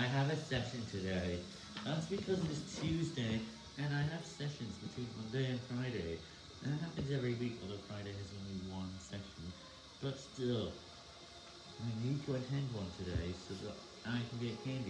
I have a session today. That's because it's Tuesday, and I have sessions between Monday and Friday. And it happens every week, although Friday has only one session. But still, I need to attend one today so that I can get candy.